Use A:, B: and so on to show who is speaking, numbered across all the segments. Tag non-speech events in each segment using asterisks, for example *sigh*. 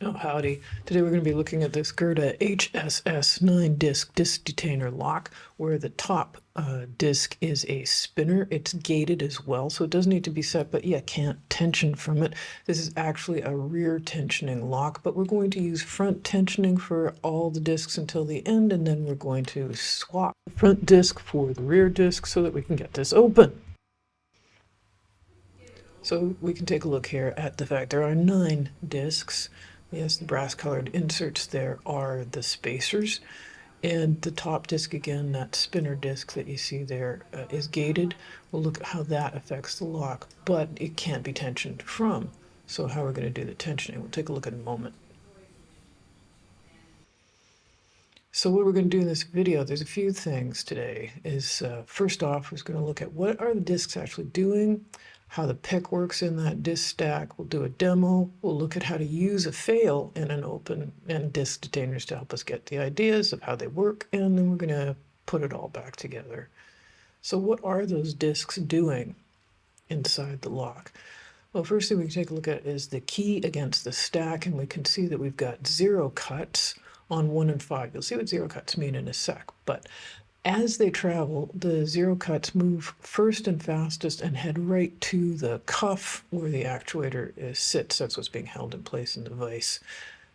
A: Oh, howdy. Today we're going to be looking at this Gerda HSS 9-disc disc detainer lock where the top uh, disc is a spinner. It's gated as well, so it does need to be set, but yeah, can't tension from it. This is actually a rear tensioning lock, but we're going to use front tensioning for all the discs until the end, and then we're going to swap the front disc for the rear disc so that we can get this open. So we can take a look here at the fact there are nine discs. Yes, the brass colored inserts there are the spacers. And the top disc again, that spinner disc that you see there, uh, is gated. We'll look at how that affects the lock, but it can't be tensioned from. So how are we're going to do the tensioning, we'll take a look in a moment. So what we're going to do in this video, there's a few things today, is uh, first off, we're going to look at what are the discs actually doing, how the pick works in that disk stack. We'll do a demo. We'll look at how to use a fail in an open and disk detainers to help us get the ideas of how they work, and then we're going to put it all back together. So what are those disks doing inside the lock? Well, first thing we can take a look at is the key against the stack, and we can see that we've got zero cuts on one and five. You'll see what zero cuts mean in a sec, but as they travel, the zero cuts move first and fastest and head right to the cuff where the actuator is, sits. That's what's being held in place in the vise.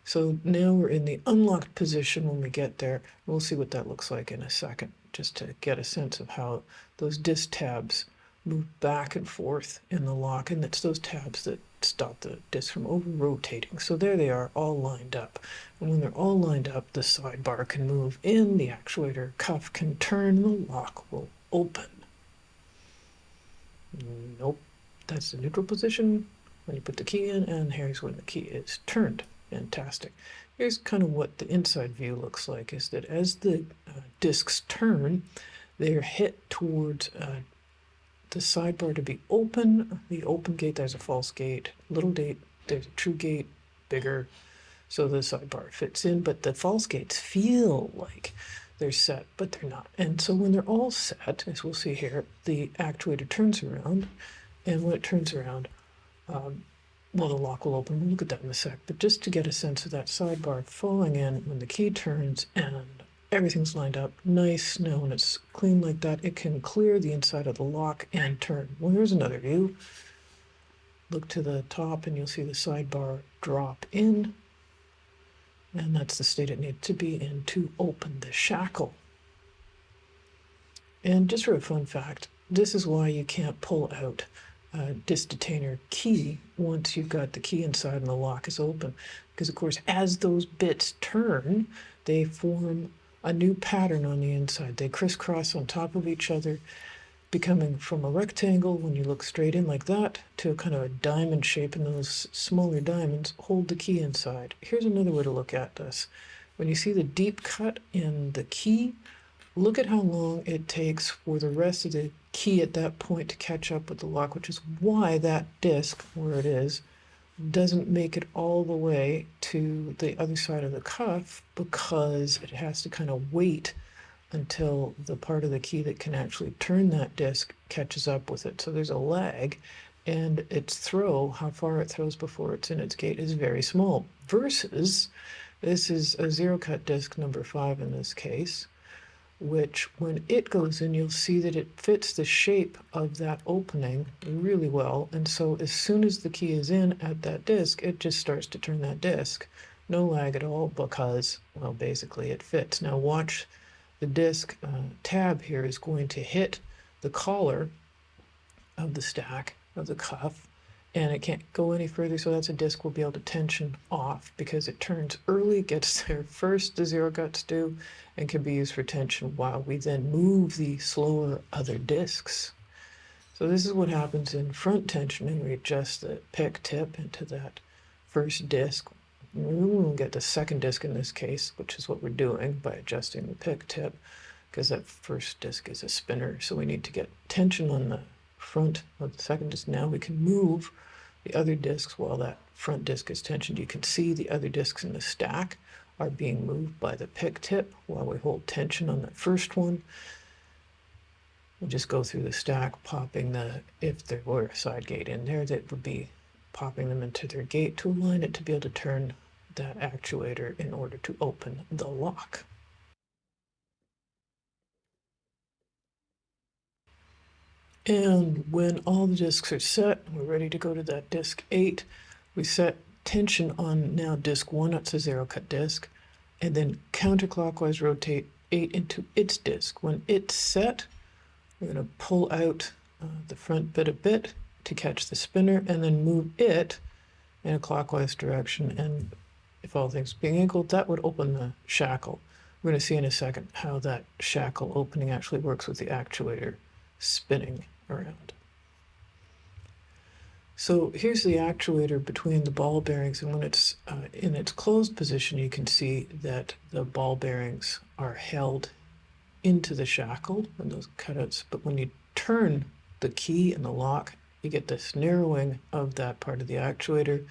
A: So now we're in the unlocked position when we get there. We'll see what that looks like in a second, just to get a sense of how those disc tabs move back and forth in the lock. And it's those tabs that stop the disc from over rotating. So there they are all lined up. And when they're all lined up, the sidebar can move in, the actuator cuff can turn, the lock will open. Nope, that's the neutral position when you put the key in, and here's when the key is turned. Fantastic. Here's kind of what the inside view looks like, is that as the uh, discs turn, they're hit towards uh, the sidebar to be open. The open gate, there's a false gate. Little gate, there's a true gate, bigger. So the sidebar fits in, but the false gates feel like they're set, but they're not. And so when they're all set, as we'll see here, the actuator turns around, and when it turns around, um, well, the lock will open. We'll look at that in a sec. But just to get a sense of that sidebar falling in when the key turns and everything's lined up nice. Now when it's clean like that, it can clear the inside of the lock and turn. Well, here's another view. Look to the top and you'll see the sidebar drop in. And that's the state it needs to be in to open the shackle. And just for a fun fact, this is why you can't pull out a disc detainer key once you've got the key inside and the lock is open. Because of course, as those bits turn, they form a new pattern on the inside. They crisscross on top of each other, becoming from a rectangle when you look straight in like that to a kind of a diamond shape and those smaller diamonds hold the key inside. Here's another way to look at this. When you see the deep cut in the key, look at how long it takes for the rest of the key at that point to catch up with the lock, which is why that disc, where it is, doesn't make it all the way to the other side of the cuff because it has to kind of wait until the part of the key that can actually turn that disc catches up with it. So there's a lag and its throw, how far it throws before it's in its gate is very small versus this is a zero cut disc number five in this case which when it goes in, you'll see that it fits the shape of that opening really well. And so as soon as the key is in at that disk, it just starts to turn that disk. No lag at all because, well, basically it fits. Now watch the disk uh, tab here is going to hit the collar of the stack of the cuff and it can't go any further so that's a disc we'll be able to tension off because it turns early *laughs* gets there first the zero cuts do and can be used for tension while we then move the slower other discs. So this is what happens in front tension tensioning we adjust the pick tip into that first disc. We will get the second disc in this case which is what we're doing by adjusting the pick tip because that first disc is a spinner so we need to get tension on the front of the second disc. Now we can move the other discs while that front disc is tensioned. You can see the other discs in the stack are being moved by the pick tip while we hold tension on that first one. We'll just go through the stack, popping the, if there were a side gate in there, that would be popping them into their gate to align it to be able to turn that actuator in order to open the lock. And when all the disks are set, we're ready to go to that disk 8. We set tension on now disk 1, it's a zero cut disk, and then counterclockwise rotate 8 into its disk. When it's set, we're going to pull out uh, the front bit a bit to catch the spinner and then move it in a clockwise direction. And if all things being equal, that would open the shackle. We're going to see in a second how that shackle opening actually works with the actuator spinning around. So here's the actuator between the ball bearings and when it's uh, in its closed position you can see that the ball bearings are held into the shackle and those cutouts but when you turn the key and the lock you get this narrowing of that part of the actuator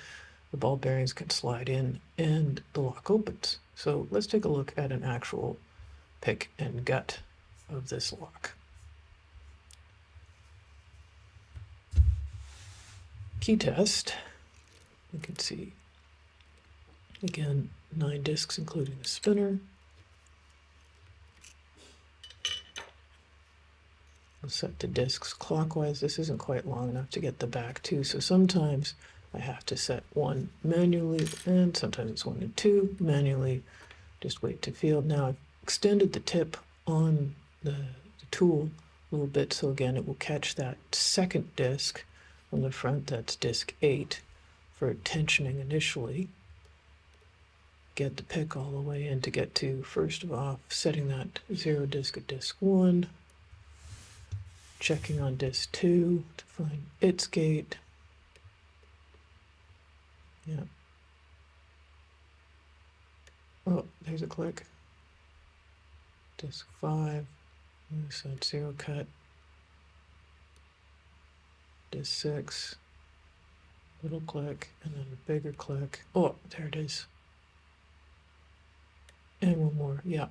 A: the ball bearings can slide in and the lock opens. So let's take a look at an actual pick and gut of this lock. Key test, you can see again nine discs including the spinner. We'll set the discs clockwise. This isn't quite long enough to get the back two, so sometimes I have to set one manually, and sometimes it's one and two manually. Just wait to field. Now I've extended the tip on the, the tool a little bit, so again it will catch that second disc on the front, that's disc 8, for tensioning initially. Get the pick all the way in to get to, first of all, setting that 0 disc at disc 1, checking on disk 2 to find its gate. Yeah. Oh, there's a click. Disk 5. So zero cut. Disk 6. Little click, and then a bigger click. Oh, there it is. And one more. Yeah.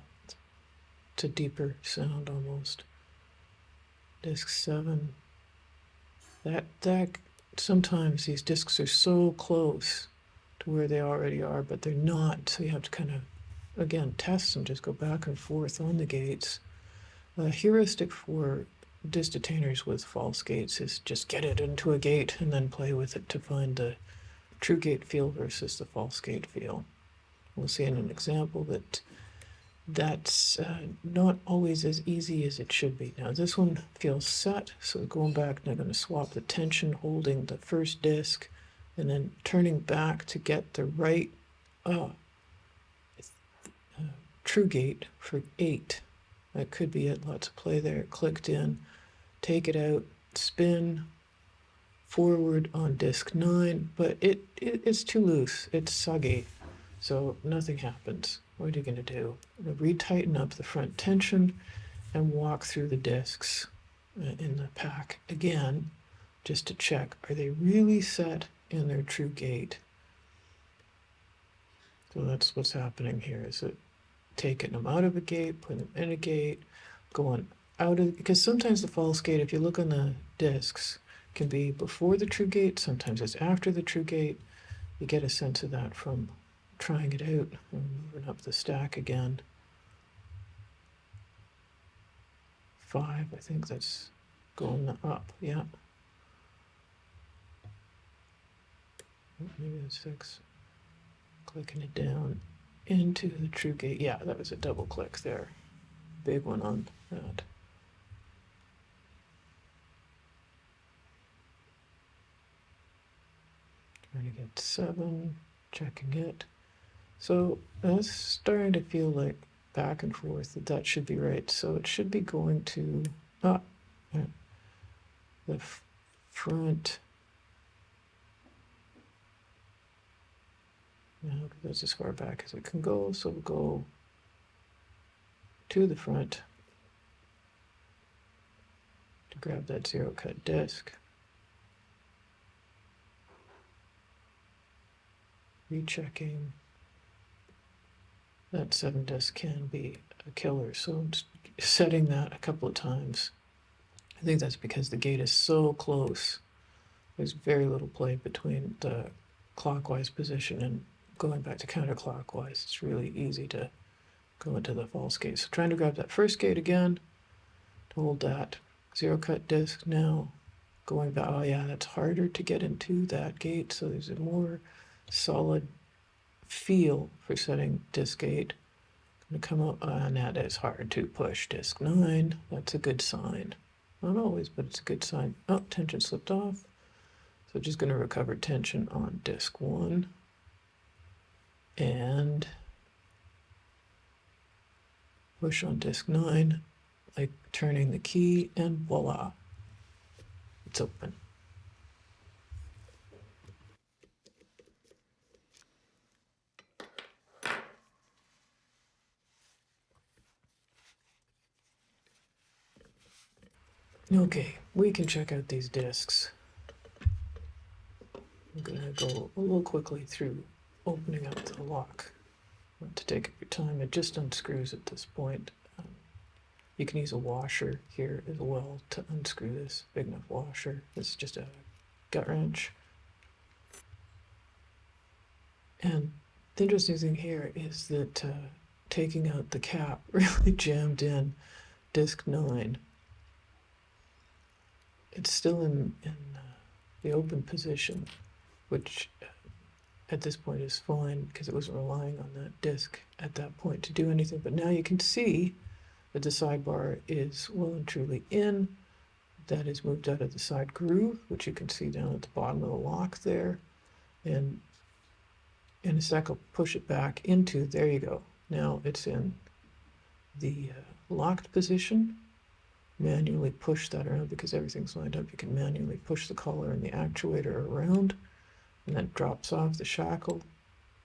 A: It's a deeper sound almost disk 7 that that sometimes these disks are so close to where they already are but they're not so you have to kind of again test them, just go back and forth on the gates a heuristic for disk detainers with false gates is just get it into a gate and then play with it to find the true gate feel versus the false gate feel we'll see in an example that that's uh, not always as easy as it should be. Now this one feels set, so going back, I'm going to swap the tension holding the first disc and then turning back to get the right uh, uh, true gate for 8. That could be it, lots of play there. Clicked in, take it out, spin, forward on disc 9, but it, it it's too loose, it's soggy, so nothing happens. What are you going to do? retighten up the front tension and walk through the discs uh, in the pack again just to check are they really set in their true gate so that's what's happening here is it taking them out of a gate putting them in a gate going out of because sometimes the false gate if you look on the discs can be before the true gate sometimes it's after the true gate you get a sense of that from trying it out and moving up the stack again. Five, I think that's going up, yeah. Maybe that's six. Clicking it down into the true gate. Yeah, that was a double click there. Big one on that. Trying to get seven, checking it. So that's starting to feel like back and forth that that should be right. So it should be going to ah, the front. Now that's as far back as it can go. So we'll go to the front to grab that zero cut disc. Rechecking that seven disc can be a killer. So setting that a couple of times. I think that's because the gate is so close. There's very little play between the clockwise position and going back to counterclockwise, it's really easy to go into the false gate. So trying to grab that first gate again, hold that zero cut disc now, going back, oh yeah, that's harder to get into that gate, so there's a more solid feel for setting disk 8. Going to come up, uh, and that is hard to push disk 9, that's a good sign. Not always, but it's a good sign. Oh, tension slipped off. So just going to recover tension on disk 1. And push on disk 9, like turning the key, and voila, it's open. Okay, we can check out these discs. I'm gonna go a little quickly through opening up the lock. To take up your time, it just unscrews at this point. Um, you can use a washer here as well to unscrew this, big enough washer. This is just a gut wrench. And the interesting thing here is that uh, taking out the cap *laughs* really jammed in disc 9 it's still in, in uh, the open position, which uh, at this point is fine because it wasn't relying on that disk at that point to do anything. But now you can see that the sidebar is well and truly in. That is moved out of the side groove, which you can see down at the bottom of the lock there. And in a sec, I'll push it back into, there you go. Now it's in the uh, locked position manually push that around because everything's lined up. You can manually push the collar and the actuator around and then drops off the shackle,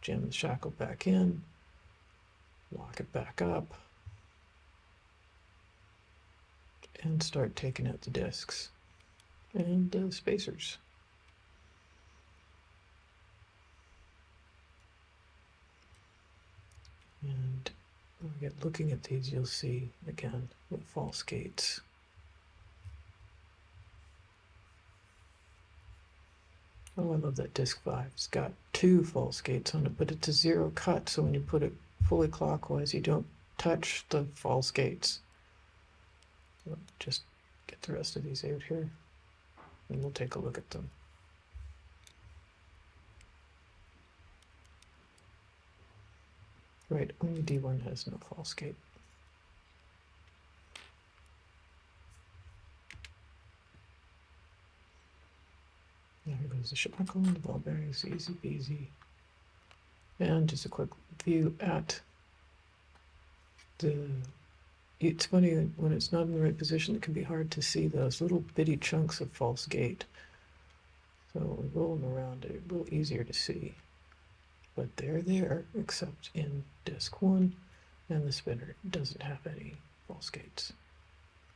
A: jam the shackle back in, lock it back up, and start taking out the discs and uh, spacers. And Again, looking at these, you'll see again the false gates. Oh, I love that disc 5. It's got two false gates on it, but it's a zero cut, so when you put it fully clockwise, you don't touch the false gates. Just get the rest of these out here, and we'll take a look at them. Right, only D1 has no false gate. The shackle, the ball bearings, easy peasy. And just a quick view at the, it's funny when it's not in the right position, it can be hard to see those little bitty chunks of false gate. So we roll them around, a little easier to see. But they're there except in disk one and the spinner doesn't have any false gates.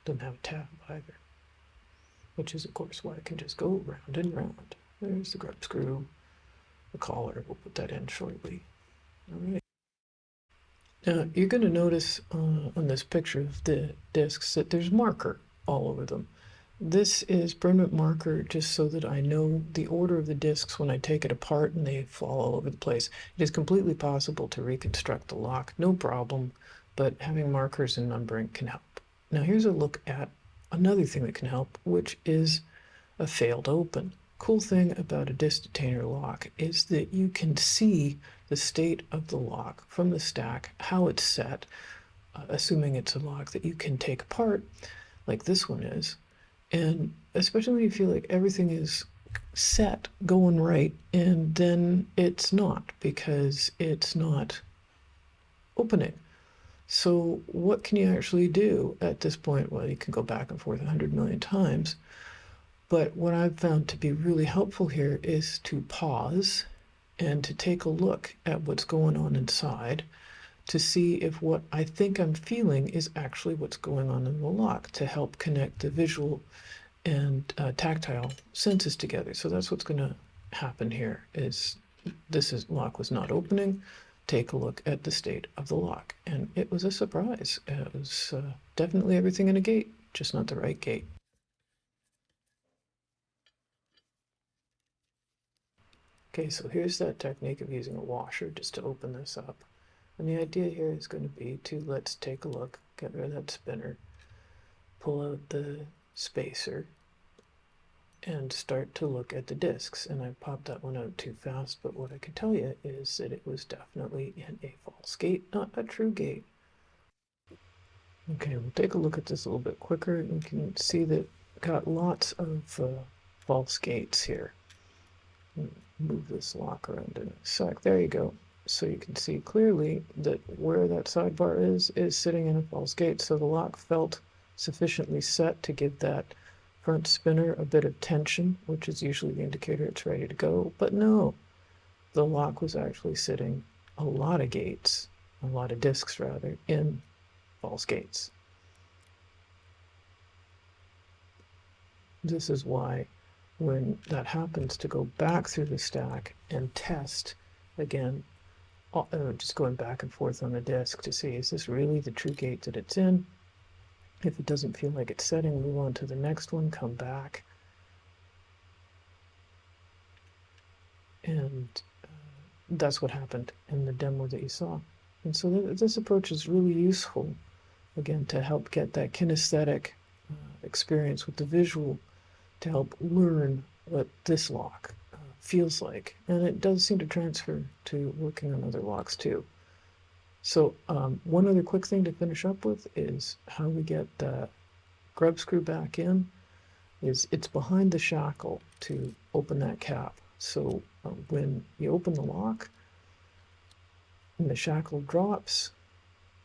A: Doesn't have a tab either. Which is of course why it can just go round and round there's the grub screw the collar we'll put that in shortly all right now you're going to notice uh, on this picture of the discs that there's marker all over them this is permanent marker just so that I know the order of the discs when I take it apart and they fall all over the place. It is completely possible to reconstruct the lock, no problem, but having markers and numbering can help. Now here's a look at another thing that can help, which is a failed open. Cool thing about a disc detainer lock is that you can see the state of the lock from the stack, how it's set, uh, assuming it's a lock that you can take apart, like this one is, and especially when you feel like everything is set going right and then it's not because it's not opening. So what can you actually do at this point? Well you can go back and forth a hundred million times but what I've found to be really helpful here is to pause and to take a look at what's going on inside to see if what I think I'm feeling is actually what's going on in the lock to help connect the visual and uh, tactile senses together. So that's what's going to happen here is this is lock was not opening. Take a look at the state of the lock. And it was a surprise. It was uh, definitely everything in a gate, just not the right gate. Okay, so here's that technique of using a washer just to open this up. And the idea here is going to be to let's take a look, get rid of that spinner, pull out the spacer, and start to look at the discs. And I popped that one out too fast, but what I can tell you is that it was definitely in a false gate, not a true gate. Okay, we'll take a look at this a little bit quicker. You can see that got lots of uh, false gates here. Move this lock around in a sec. There you go. So you can see clearly that where that sidebar is, is sitting in a false gate. So the lock felt sufficiently set to give that front spinner a bit of tension, which is usually the indicator it's ready to go. But no, the lock was actually sitting a lot of gates, a lot of discs rather, in false gates. This is why when that happens to go back through the stack and test again, uh, just going back and forth on the disk to see is this really the true gate that it's in? If it doesn't feel like it's setting, move on to the next one, come back. And uh, that's what happened in the demo that you saw. And so th this approach is really useful, again, to help get that kinesthetic uh, experience with the visual to help learn what this lock uh, feels like. And it does seem to transfer to working on other locks too. So um, one other quick thing to finish up with is how we get the grub screw back in is it's behind the shackle to open that cap. So uh, when you open the lock and the shackle drops,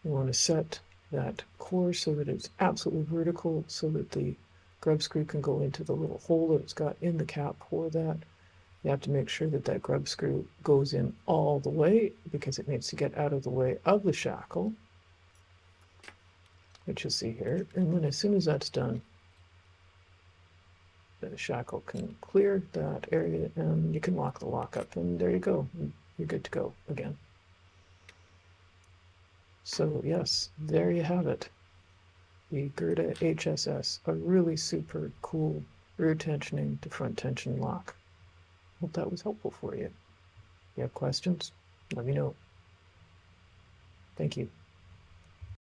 A: you want to set that core so that it's absolutely vertical so that the grub screw can go into the little hole that it's got in the cap for that. You have to make sure that that grub screw goes in all the way because it needs to get out of the way of the shackle, which you'll see here. And then as soon as that's done, the shackle can clear that area and you can lock the lock up and there you go. You're good to go again. So yes, there you have it the Gerda HSS, a really super cool rear tensioning to front tension lock. Hope that was helpful for you. If you have questions, let me know. Thank you.